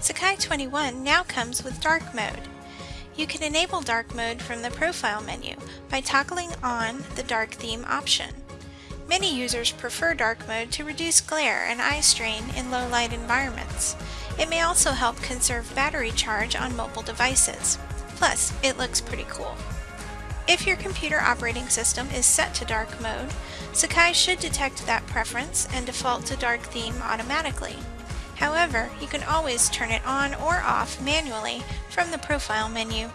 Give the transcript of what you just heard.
Sakai 21 now comes with dark mode. You can enable dark mode from the profile menu by toggling on the dark theme option. Many users prefer dark mode to reduce glare and eye strain in low light environments. It may also help conserve battery charge on mobile devices. Plus, it looks pretty cool. If your computer operating system is set to dark mode, Sakai should detect that preference and default to dark theme automatically. However, you can always turn it on or off manually from the profile menu.